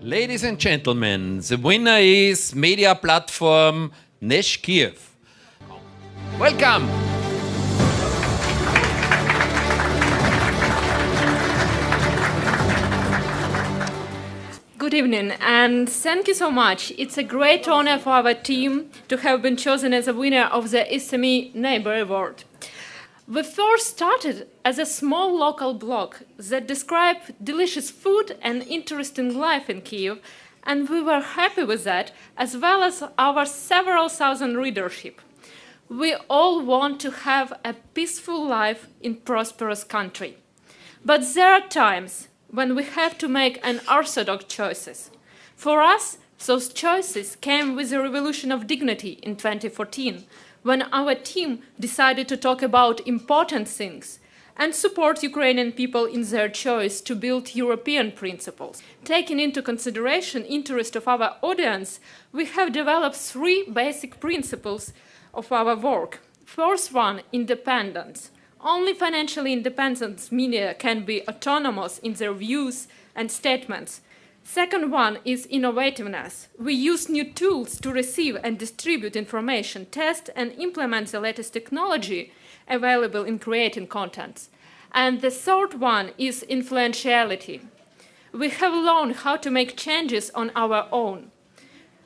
Ladies and gentlemen, the winner is media platform Nesh Kiev. Welcome! Good evening and thank you so much. It's a great honor for our team to have been chosen as a winner of the SME Neighbor Award. We first started as a small local blog that described delicious food and interesting life in Kiev, and we were happy with that, as well as our several thousand readership. We all want to have a peaceful life in prosperous country. But there are times when we have to make unorthodox choices. For us, those choices came with the revolution of dignity in 2014, when our team decided to talk about important things and support Ukrainian people in their choice to build European principles. Taking into consideration interest of our audience, we have developed three basic principles of our work. First one, independence. Only financially independent media can be autonomous in their views and statements Second one is innovativeness. We use new tools to receive and distribute information, test and implement the latest technology available in creating contents. And the third one is influentiality. We have learned how to make changes on our own.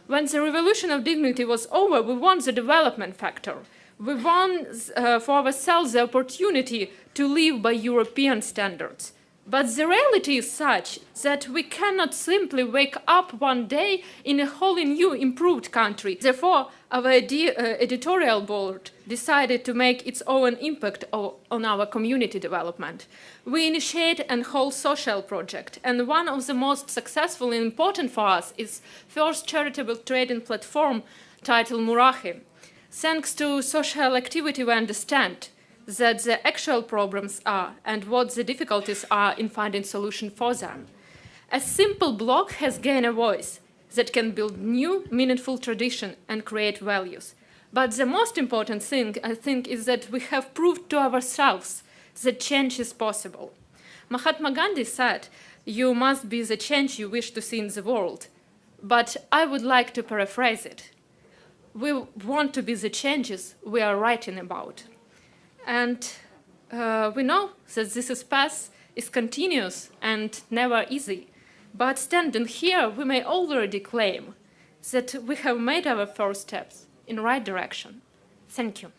When the revolution of dignity was over, we won the development factor. We won uh, for ourselves the opportunity to live by European standards. But the reality is such that we cannot simply wake up one day in a wholly new, improved country. Therefore, our uh, editorial board decided to make its own impact on our community development. We initiate a whole social project, and one of the most successful and important for us is first charitable trading platform titled Murahi. Thanks to social activity we understand that the actual problems are and what the difficulties are in finding solution for them. A simple blog has gained a voice that can build new, meaningful tradition and create values. But the most important thing, I think, is that we have proved to ourselves that change is possible. Mahatma Gandhi said, you must be the change you wish to see in the world. But I would like to paraphrase it. We want to be the changes we are writing about. And uh, we know that this path is continuous and never easy. But standing here, we may already claim that we have made our first steps in the right direction. Thank you.